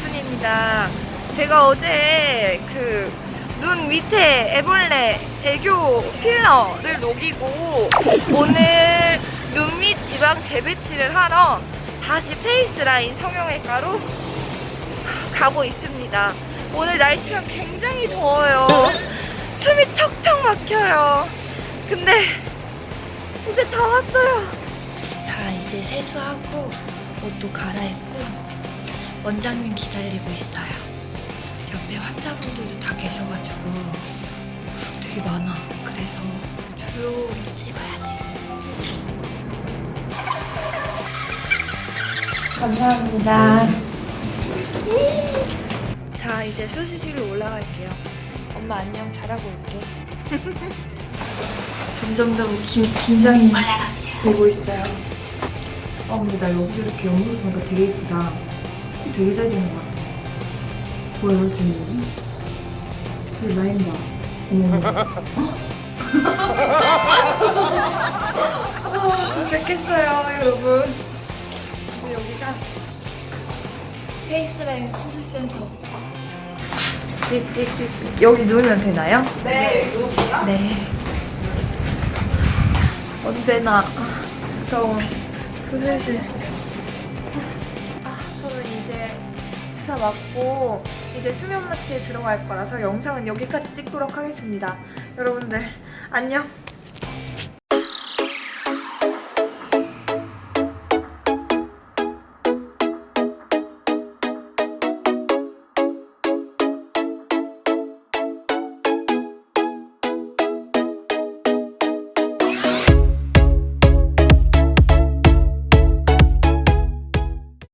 나순입니다. 제가 어제 그 눈 밑에 애벌레 애교 필러를 녹이고 오늘 눈 밑 지방 재배치를 하러 다시 페이스라인 성형외과로 가고 있습니다. 오늘 날씨가 굉장히 더워요. 숨이 턱턱 막혀요. 근데 이제 다 왔어요. 자, 이제 세수하고 옷도 갈아입고 원장님 기다리고 있어요. 옆에 환자분들도 다 계셔가지고 되게 많아. 그래서 조용히 찍어야 돼. 감사합니다. 자, 이제 수시실로 올라갈게요. 엄마 안녕 잘하고 올게. 점점점 긴, 긴장이 되고 있어요. 아 근데 나 여기서 이렇게 옆모습 보니까 되게 예쁘다. 코 되게 잘 되는 것 같아. 보여요 지금? 여기 라인 봐. 아, 도착했어요 여러분. 여기가 페이스라인 수술센터. 여기 누우면 되나요? 네, 누구야? 네. 언제나 무서운 수술실. 이제 주사 맞고 이제 수면 마취에 들어갈 거라서 영상은 여기까지 찍도록 하겠습니다. 여러분들 안녕.